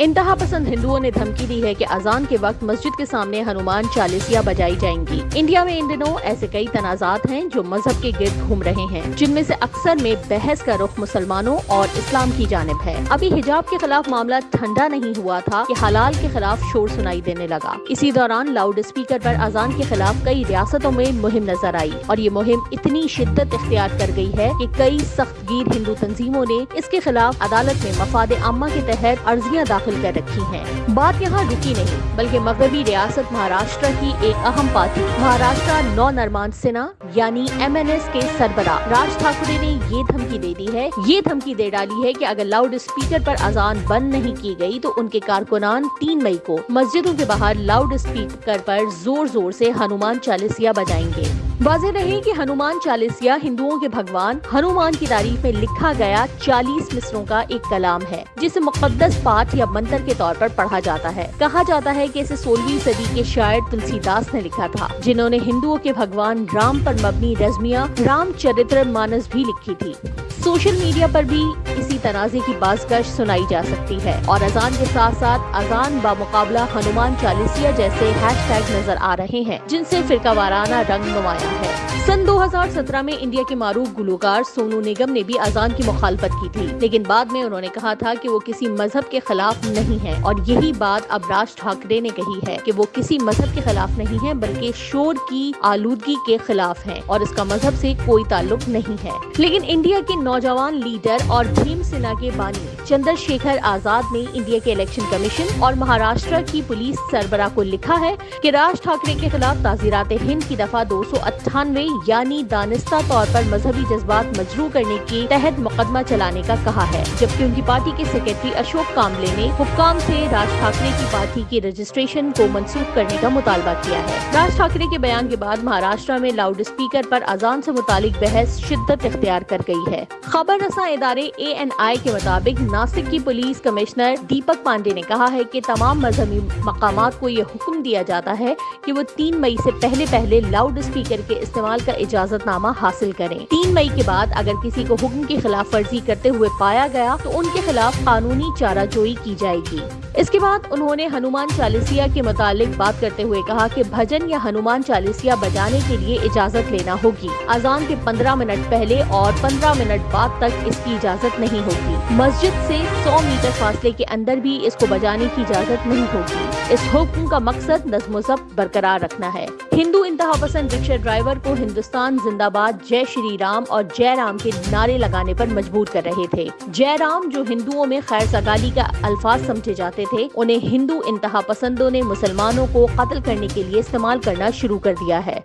انتہا پسند ہندوؤں نے دھمکی دی ہے کہ اذان کے وقت مسجد کے سامنے ہنومان چالیسیاں بجائی جائیں گی۔ انڈیا میں ان دنوں ایسے کئی تنازعات ہیں جو مذہب کے گرد گھوم رہے ہیں، جن میں سے اکثر میں بحث کا رخ مسلمانوں اور اسلام کی جانب ہے۔ ابھی حجاب کے خلاف معاملہ ٹھنڈا نہیں ہوا تھا کہ حلال کے خلاف شور سنائی دینے لگا۔ اسی دوران لاؤڈ اسپیکر پر اذان کے خلاف کئی ریاستوں میں مہم نظر آئی اور یہ مہم اتنی شدت اختیار کر گئی ہے کہ کئی سخت گیر ہندو تنظیموں نے اس کے خلاف عدالت میں مفاد عامہ کے تحت عرضیاں داخل کر رکھی ہیں۔ بات یہاں رکی نہیں، بلکہ مغربی ریاست مہاراشٹر کی ایک اہم پارٹی مہاراشٹر نو نرمان سنا یعنی ایم این ایس کے سربراہ۔ راج ٹھاکرے نے یہ دھمکی دے دی ہے، یہ دھمکی دے ڈالی ہے کہ اگر لاؤڈ اسپیکر پر اذان بند نہیں کی گئی تو ان کے کارکنان تین مئی کو مسجدوں کے باہر لاؤڈ اسپیکر پر زور زور سے ہنومان چالیسیا بجائیں گے۔ واضح رہے کہ ہنومان چالیسیا ہندوؤں کے بھگوان، ہنومان کی تعریف میں لکھا گیا چالیس مصروں کا ایک کلام ہے، جسے مقدس پاٹ یا منتر کے طور پر پڑھا جاتا ہے۔ کہا جاتا ہے کہ اسے سولہویں صدی کے شاعر تلسی داس نے لکھا تھا، جنہوں نے ہندوؤں کے بھگوان رام پر مبنی رزمیہ، رام چرتر مانس بھی لکھی تھی۔ سوشل میڈیا پر بھی اسی تنازع کی بازگش سنائی جا سکتی ہے اور اذان کے ساتھ ساتھ اذان بامقابلہ ہنومان چالیسیا جیسے ہیش ٹیگ نظر آ رہے ہیں، جن سے فرقہ وارانہ رنگ نمایاں ہے۔ سن دو ہزار سترہ میں انڈیا کے معروف گلوکار سونو نگم نے بھی اذان کی مخالفت کی تھی، لیکن بعد میں انہوں نے کہا تھا کہ وہ کسی مذہب کے خلاف نہیں ہے اور یہی بات اب راج ٹھاکرے نے کہی ہے کہ وہ کسی مذہب کے خلاف نہیں ہے بلکہ شور کی آلودگی کے خلاف ہیں اور اس کا مذہب سے کوئی تعلق نہیں ہے۔ لیکن انڈیا کے نوجوان لیڈر اور بھیم سنا کے بانی چندر شیکھر آزاد نے انڈیا کے الیکشن کمیشن اور مہاراشٹر کی پولیس سربراہ کو لکھا ہے کہ راج ٹھاکرے کے خلاف تعزیرات ہند کی دفعہ دو سو اٹھانوے یعنی دانستہ طور پر مذہبی جذبات مجروح کرنے کے تحت مقدمہ چلانے کا کہا ہے، جبکہ ان کی پارٹی کے سیکرٹری اشوک کاملے نے حکام سے راج ٹھاکرے کی پارٹی کی رجسٹریشن کو منسوخ کرنے کا مطالبہ کیا ہے۔ راج ٹھاکرے کے بیان کے بعد مہاراشٹر میں لاؤڈ اسپیکر پر اذان سے متعلق بحث شدت اختیار کر گئی ہے۔ خبر رساں ادارے اے این آئی کے مطابق ناسک کی پولیس کمشنر دیپک پانڈے نے کہا ہے کہ تمام مذہبی مقامات کو یہ حکم دیا جاتا ہے کہ وہ تین مئی سے پہلے پہلے لاؤڈ اسپیکر کے استعمال کا اجازت نامہ حاصل کریں۔ تین مئی کے بعد اگر کسی کو حکم کی خلاف ورزی کرتے ہوئے پایا گیا تو ان کے خلاف قانونی چارہ جوئی کی جائے گی۔ اس کے بعد انہوں نے ہنومان چالیسیا کے متعلق بات کرتے ہوئے کہا کہ بھجن یا ہنومان چالیسیا بجانے کے لیے اجازت لینا ہوگی۔ اذان کے پندرہ منٹ پہلے اور پندرہ منٹ بعد تک اس کی اجازت نہیں ہوگی۔ مسجد سے سو میٹر فاصلے کے اندر بھی اس کو بجانے کی اجازت نہیں ہوگی۔ اس حکم کا مقصد نظم و ضبط برقرار رکھنا ہے۔ ہندو انتہا پسند رکشا ڈرائیور کو ہندوستان زندہ باد جے شری رام اور جے رام کے نعرے لگانے پر مجبور کر رہے تھے۔ جے رام جو ہندوؤں میں خیر سگالی کا الفاظ سمجھے جاتے تھے، انہیں ہندو انتہا پسندوں نے مسلمانوں کو قتل کرنے کے لیے استعمال کرنا شروع کر دیا ہے۔